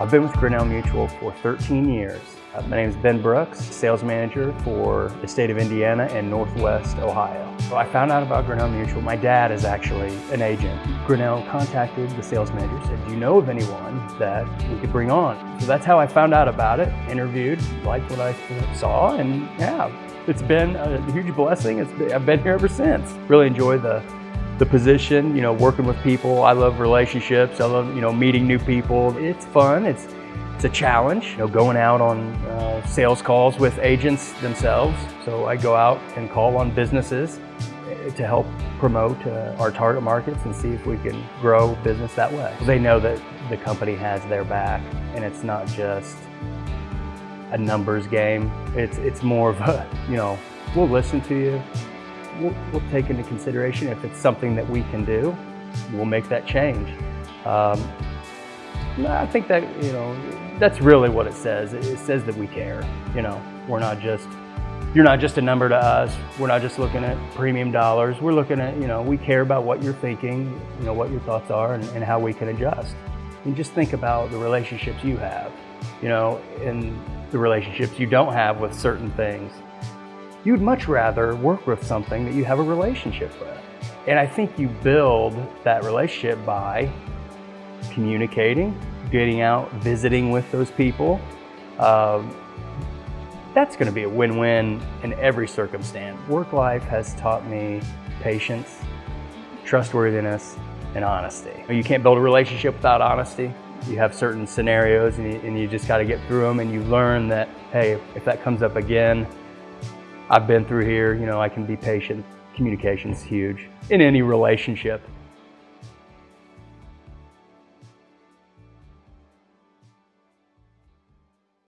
I've been with Grinnell Mutual for 13 years. Uh, my name is Ben Brooks, sales manager for the state of Indiana and Northwest Ohio. So I found out about Grinnell Mutual. My dad is actually an agent. Grinnell contacted the sales manager, said, do you know of anyone that we could bring on? So that's how I found out about it, interviewed, liked what I saw, and yeah, it's been a huge blessing. Been, I've been here ever since. Really enjoy the the position, you know, working with people. I love relationships. I love, you know, meeting new people. It's fun. It's it's a challenge, you know, going out on uh, sales calls with agents themselves. So I go out and call on businesses eh, to help promote uh, our target markets and see if we can grow business that way. They know that the company has their back and it's not just a numbers game. It's, it's more of a, you know, we'll listen to you, we'll, we'll, take into consideration if it's something that we can do, we'll make that change. Um, I think that, you know, that's really what it says. It says that we care, you know, we're not just, you're not just a number to us. We're not just looking at premium dollars. We're looking at, you know, we care about what you're thinking, you know, what your thoughts are and, and how we can adjust. And just think about the relationships you have, you know, and the relationships you don't have with certain things you'd much rather work with something that you have a relationship with. And I think you build that relationship by communicating, getting out, visiting with those people. Um, that's going to be a win-win in every circumstance. Work life has taught me patience, trustworthiness, and honesty. You can't build a relationship without honesty. You have certain scenarios and you, and you just got to get through them and you learn that, hey, if that comes up again, I've been through here, you know, I can be patient. Communication's huge in any relationship.